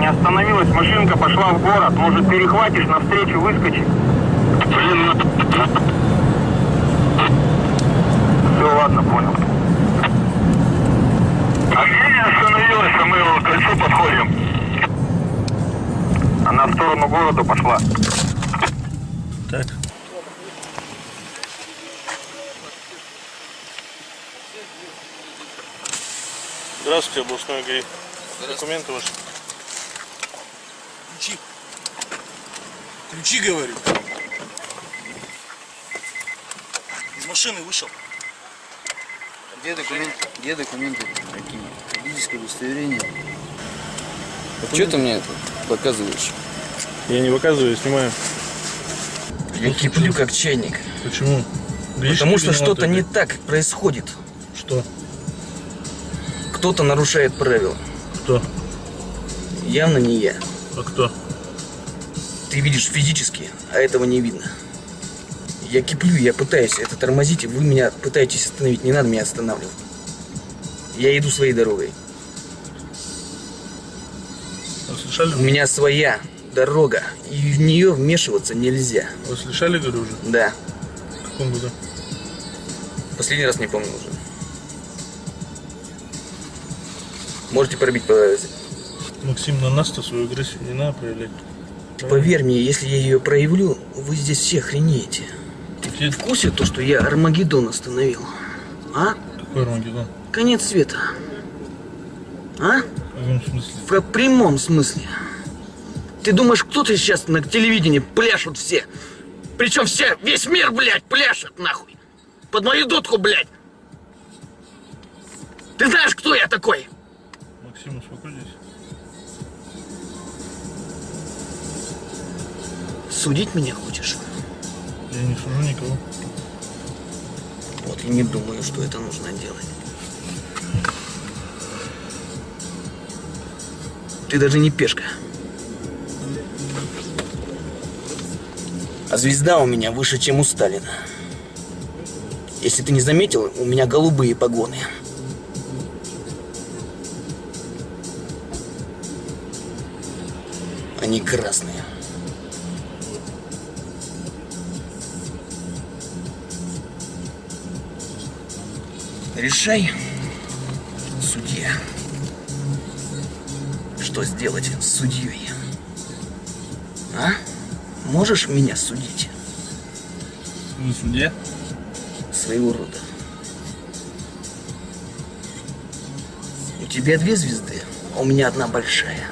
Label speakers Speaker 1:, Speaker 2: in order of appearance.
Speaker 1: не остановилась, машинка пошла в город. Может, перехватишь, навстречу выскочи? Блин, ну... Все, ладно, понял. А где не остановилась, а мы к кольцу подходим? Она в сторону города пошла.
Speaker 2: Так. Здравствуйте, областной ГАИ. Документы ваши.
Speaker 3: Ключи. Ключи, говорю. Из машины вышел.
Speaker 4: Где документы? Где документы? Какие? Юридическое удостоверение.
Speaker 5: Что ты мне это показываешь?
Speaker 2: Я не выказываю, я снимаю.
Speaker 5: Я киплю как чайник.
Speaker 2: Почему? Гаишники
Speaker 5: Потому что что-то не так происходит.
Speaker 2: Что?
Speaker 5: Кто-то нарушает правила.
Speaker 2: Кто?
Speaker 5: Явно не я.
Speaker 2: А кто?
Speaker 5: Ты видишь физически, а этого не видно. Я киплю, я пытаюсь это тормозить, и вы меня пытаетесь остановить. Не надо меня останавливать. Я иду своей дорогой.
Speaker 2: Вы слышали?
Speaker 5: У меня своя дорога, и в нее вмешиваться нельзя.
Speaker 2: Вы слышали, говорю, уже?
Speaker 5: Да,
Speaker 2: В каком году?
Speaker 5: последний раз не помню уже. Можете пробить по
Speaker 2: Максим, на нас-то свою агрессию не надо проявлять.
Speaker 5: Поверь мне, если я ее проявлю, вы здесь все охренеете.
Speaker 2: Какие?
Speaker 5: В курсе то, что я Армагеддон остановил? А?
Speaker 2: Какой Армагеддон?
Speaker 5: Конец света. А?
Speaker 2: В каком смысле?
Speaker 5: В прямом смысле. Ты думаешь, кто-то сейчас на телевидении пляшут все? Причем все, весь мир, блядь, пляшет, нахуй. Под мою дудку, блядь. Ты знаешь, кто я такой?
Speaker 2: Максим, успокойтесь.
Speaker 5: Судить меня хочешь?
Speaker 2: Я не сужу никого.
Speaker 5: Вот и не думаю, что это нужно делать. Ты даже не пешка. А звезда у меня выше, чем у Сталина. Если ты не заметил, у меня голубые погоны. Они красные. Решай, судья, что сделать с судьей. А? Можешь меня судить?
Speaker 2: Вы судья?
Speaker 5: Своего рода. У тебя две звезды, а у меня одна большая.